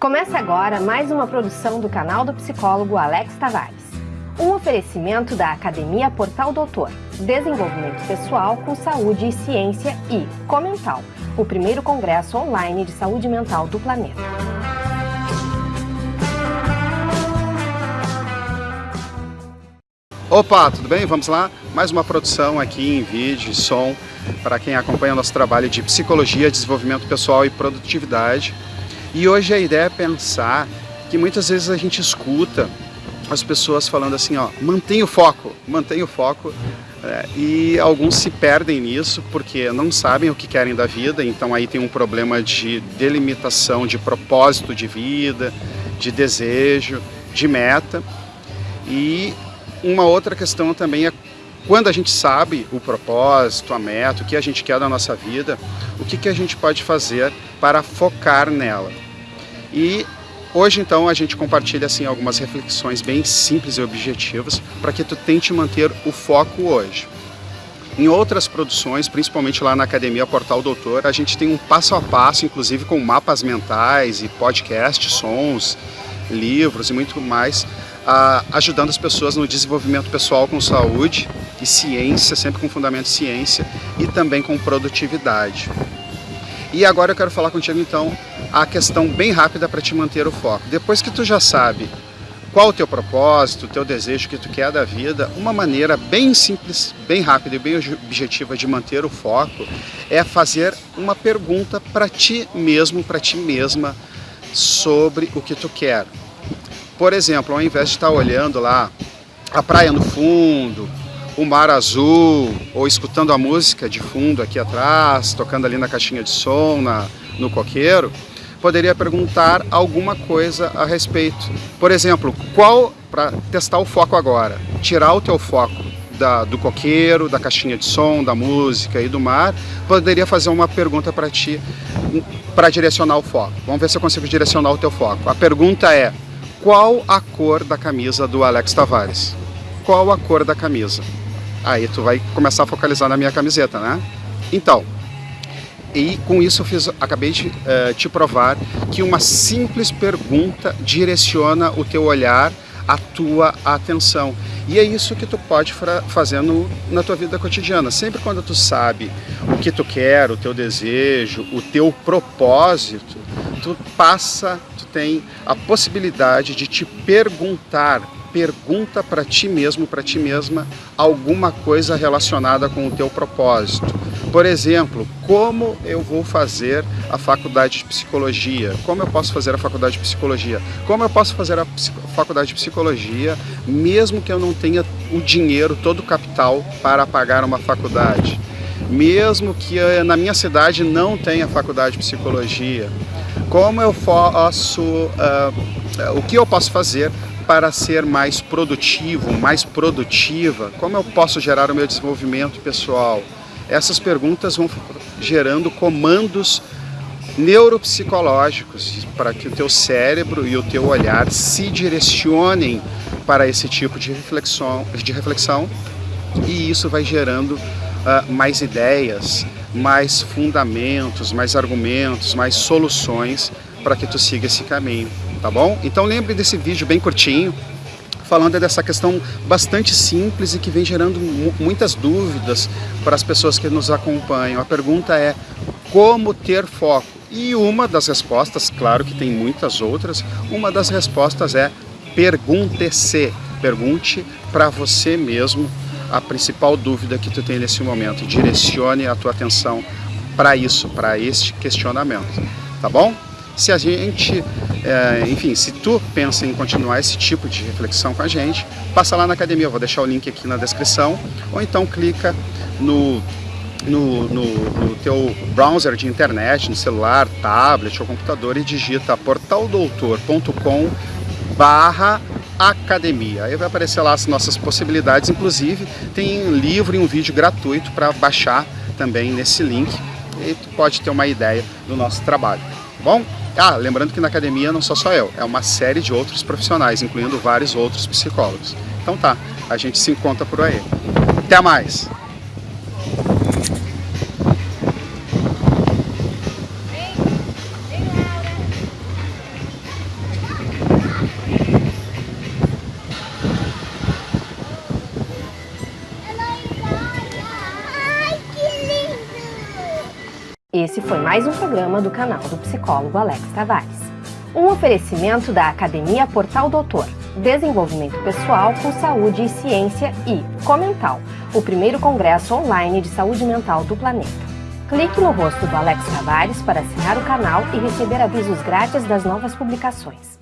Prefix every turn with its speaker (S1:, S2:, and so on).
S1: Começa agora mais uma produção do canal do psicólogo Alex Tavares. Um oferecimento da Academia Portal Doutor, Desenvolvimento Pessoal com Saúde e Ciência e Comental, o primeiro congresso online de saúde mental do planeta.
S2: Opa, tudo bem? Vamos lá? Mais uma produção aqui em vídeo e som para quem acompanha o nosso trabalho de psicologia, desenvolvimento pessoal e produtividade. E hoje a ideia é pensar que muitas vezes a gente escuta as pessoas falando assim, ó, mantenha o foco, mantenha o foco, é, e alguns se perdem nisso porque não sabem o que querem da vida, então aí tem um problema de delimitação, de propósito de vida, de desejo, de meta. E uma outra questão também é quando a gente sabe o propósito, a meta, o que a gente quer da nossa vida, o que, que a gente pode fazer para focar nela. E hoje então a gente compartilha assim algumas reflexões bem simples e objetivas para que tu tente manter o foco hoje. Em outras produções, principalmente lá na Academia Portal Doutor, a gente tem um passo a passo, inclusive com mapas mentais e podcasts, sons, livros e muito mais, ajudando as pessoas no desenvolvimento pessoal com saúde e ciência, sempre com fundamento de ciência e também com produtividade. E agora eu quero falar contigo então a questão bem rápida para te manter o foco. Depois que tu já sabe qual o teu propósito, o teu desejo que tu quer da vida, uma maneira bem simples, bem rápida e bem objetiva de manter o foco é fazer uma pergunta para ti mesmo, para ti mesma sobre o que tu quer. Por exemplo, ao invés de estar olhando lá a praia no fundo, o mar azul, ou escutando a música de fundo aqui atrás, tocando ali na caixinha de som, na, no coqueiro, poderia perguntar alguma coisa a respeito. Por exemplo, qual, para testar o foco agora, tirar o teu foco da, do coqueiro, da caixinha de som, da música e do mar, poderia fazer uma pergunta para ti, para direcionar o foco. Vamos ver se eu consigo direcionar o teu foco. A pergunta é, qual a cor da camisa do Alex Tavares? Qual a cor da camisa? Aí tu vai começar a focalizar na minha camiseta, né? Então, e com isso eu fiz, acabei de uh, te provar que uma simples pergunta direciona o teu olhar, a tua atenção. E é isso que tu pode fazer no, na tua vida cotidiana. Sempre quando tu sabe o que tu quer, o teu desejo, o teu propósito, tu passa tem a possibilidade de te perguntar, pergunta para ti mesmo, para ti mesma, alguma coisa relacionada com o teu propósito. Por exemplo, como eu vou fazer a faculdade de psicologia? Como eu posso fazer a faculdade de psicologia? Como eu posso fazer a faculdade de psicologia mesmo que eu não tenha o dinheiro, todo o capital para pagar uma faculdade? Mesmo que na minha cidade não tenha faculdade de psicologia, como eu posso, uh, o que eu posso fazer para ser mais produtivo, mais produtiva? Como eu posso gerar o meu desenvolvimento pessoal? Essas perguntas vão gerando comandos neuropsicológicos para que o teu cérebro e o teu olhar se direcionem para esse tipo de reflexão, de reflexão e isso vai gerando uh, mais ideias, mais fundamentos, mais argumentos, mais soluções para que tu siga esse caminho, tá bom? Então lembre desse vídeo bem curtinho, falando dessa questão bastante simples e que vem gerando muitas dúvidas para as pessoas que nos acompanham. A pergunta é como ter foco? E uma das respostas, claro que tem muitas outras, uma das respostas é pergunte-se, pergunte para você mesmo a principal dúvida que tu tem nesse momento. Direcione a tua atenção para isso, para este questionamento, tá bom? Se a gente, é, enfim, se tu pensa em continuar esse tipo de reflexão com a gente, passa lá na academia, eu vou deixar o link aqui na descrição, ou então clica no, no, no, no teu browser de internet, no celular, tablet ou computador e digita portaldoutor.com barra academia. Aí vai aparecer lá as nossas possibilidades, inclusive tem um livro e um vídeo gratuito para baixar também nesse link e tu pode ter uma ideia do nosso trabalho, tá bom? Ah, lembrando que na academia não sou só eu, é uma série de outros profissionais, incluindo vários outros psicólogos. Então tá, a gente se encontra por aí. Até mais!
S1: Esse foi mais um programa do canal do psicólogo Alex Tavares. Um oferecimento da Academia Portal Doutor, Desenvolvimento Pessoal com Saúde e Ciência e Comental, o primeiro congresso online de saúde mental do planeta. Clique no rosto do Alex Tavares para assinar o canal e receber avisos grátis das novas publicações.